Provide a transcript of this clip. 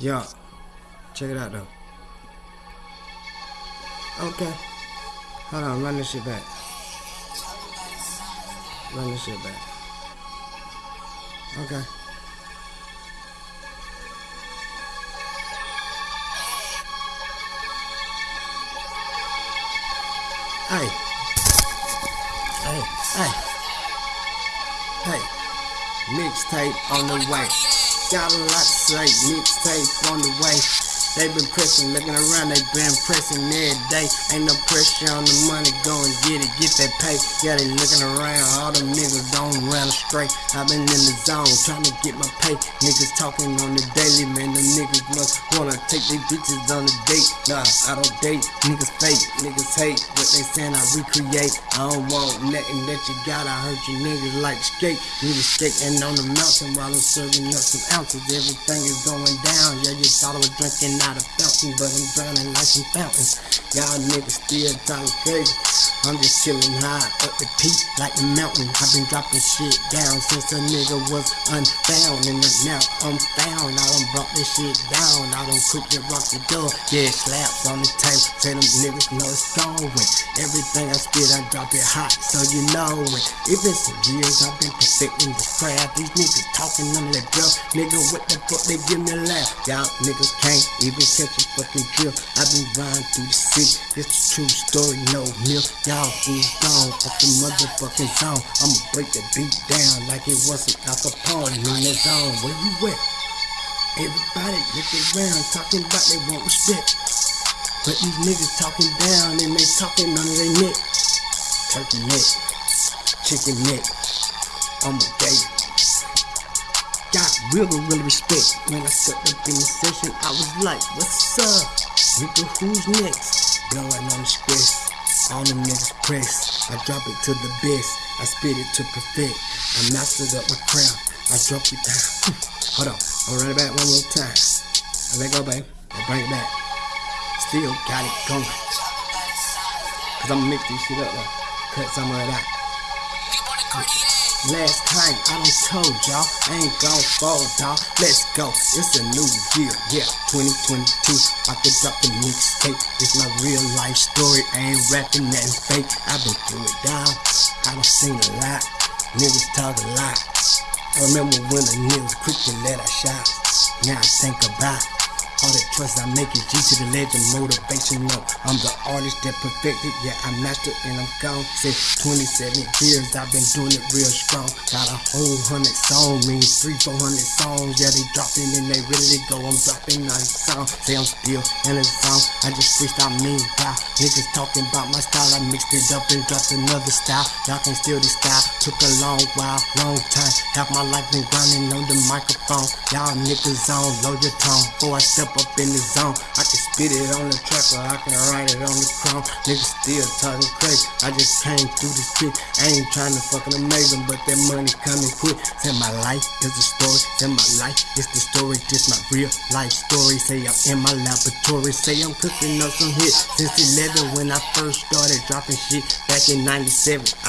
Yo, check it out though. Okay. Hold on, run this shit back. Run this shit back. Okay. Hey. Hey, hey. Hey. Mixtape on the way. Got a lot to say. Mixtape on the way. They been pressing, looking around, they been pressing every day. Ain't no pressure on the money, go and get it, get that pay. Yeah, they looking around, all them niggas don't run straight. i been in the zone, trying to get my pay. Niggas talking on the daily, man, the niggas must wanna take their bitches on a date. Nah, I don't date, niggas fake, niggas hate what they saying I recreate. I don't want nothing that you got, I heard you niggas like skate. Niggas skating on the mountain while I'm serving up some ounces. Everything is going down, yeah, you thought I was drinking not a fountain, but I'm drowning like some fountains. Y'all niggas still talking crazy. I'm just chilling high up the peak like the mountain. I've been dropping shit down since a nigga was unfound. And now I'm found. I done brought this shit down. I done cooked it, rock the door. Yeah, slaps on the table. Say them niggas know it's going. Everything I spit, I drop it hot, so you know it. It been some years I've been perfecting the craft. These niggas talking of that girl. Nigga, what the fuck they give me a laugh? Y'all niggas can't even even catch fucking drill. I've been riding through the city, it's a true story, no milk. Y'all fools gone off the motherfucking zone. I'ma break the beat down like it wasn't Al Capone in that zone. Where you at? Everybody look around talking about they want respect. But these niggas talking down and they talking under their neck. Turkey neck, chicken neck, I'm a got real, real respect. When I stepped up in the session, I was like, what's up? Nigga, who's next? Blowing on the script. All the niggas press. I drop it to the best. I spit it to perfect. I mastered up my craft. I drop it down. Hold on. I'll run it back one more time. I let go, babe. I bring it back. Still got it going. Cause I'm gonna mix this shit up though. Cut some of it out. Last time I done told y'all, I ain't gon' fall, dawg. Let's go, it's a new year, yeah, 2022. I could drop the mixtape. It's my real life story. I ain't rapping nothing fake. i been through it, dawg. I done seen a lot. Niggas talk a lot. I remember when the niggas quick to let a shot. Now I think about all that trust I make is G to the legend, motivation. No, I'm the artist that perfected. Yeah, I mastered and I'm gone. Say 27 years, I've been doing it real strong. Got a whole hundred songs, means three, four hundred songs. Yeah, they dropping and they ready to go. I'm dropping on song. Say I'm still in the song. I just freestyle me. Wow, niggas talking about my style. I mixed it up and dropped another style. Y'all can steal this style. Took a long while, long time. Half my life been grinding on the microphone. Y'all niggas on, load your tone. Before I step up in the zone. I can spit it on the track or I can write it on the chrome. Niggas still talking crazy. I just came through the shit. I ain't trying to fucking them, but that money coming quick. Say my life is a story. Say my life is the story. Just my real life story. Say I'm in my laboratory. Say I'm cooking up some hits since 11 when I first started dropping shit back in 97.